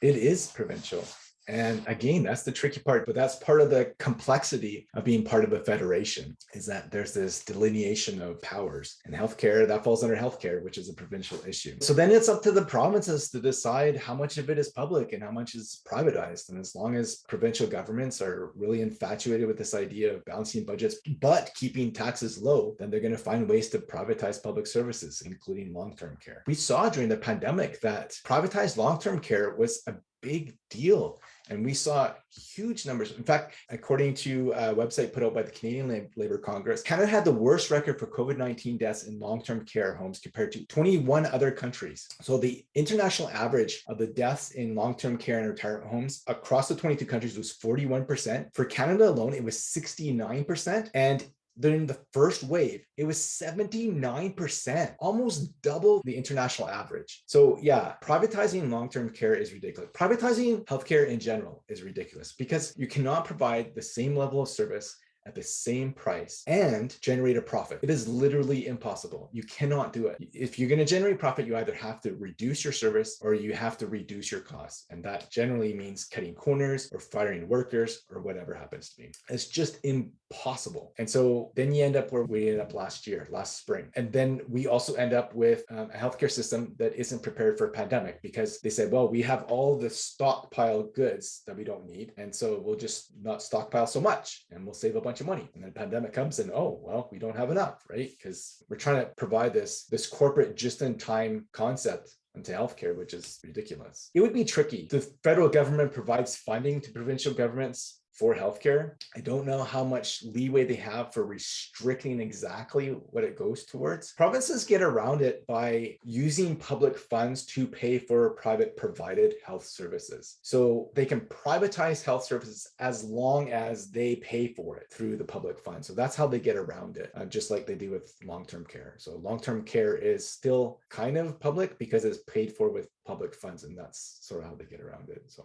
it is provincial. And again, that's the tricky part, but that's part of the complexity of being part of a federation is that there's this delineation of powers and healthcare that falls under healthcare, which is a provincial issue. So then it's up to the provinces to decide how much of it is public and how much is privatized. And as long as provincial governments are really infatuated with this idea of balancing budgets, but keeping taxes low, then they're going to find ways to privatize public services, including long-term care. We saw during the pandemic that privatized long-term care was a big deal. And we saw huge numbers. In fact, according to a website put out by the Canadian Labour Congress, Canada had the worst record for COVID-19 deaths in long-term care homes compared to 21 other countries. So the international average of the deaths in long-term care and retirement homes across the 22 countries was 41%. For Canada alone, it was 69%. And during the first wave, it was 79%, almost double the international average. So yeah, privatizing long-term care is ridiculous. Privatizing healthcare in general is ridiculous because you cannot provide the same level of service at the same price and generate a profit. It is literally impossible. You cannot do it. If you're going to generate profit, you either have to reduce your service or you have to reduce your costs. And that generally means cutting corners or firing workers or whatever happens to be. It's just impossible. And so then you end up where we ended up last year, last spring. And then we also end up with um, a healthcare system that isn't prepared for a pandemic because they said, well, we have all the stockpile goods that we don't need. And so we'll just not stockpile so much and we'll save a bunch of money. And then pandemic comes and, oh, well, we don't have enough, right? Because we're trying to provide this, this corporate just-in-time concept into healthcare, which is ridiculous. It would be tricky. The federal government provides funding to provincial governments for healthcare. I don't know how much leeway they have for restricting exactly what it goes towards. Provinces get around it by using public funds to pay for private provided health services. So they can privatize health services as long as they pay for it through the public fund. So that's how they get around it, uh, just like they do with long-term care. So long-term care is still kind of public because it's paid for with public funds and that's sort of how they get around it. So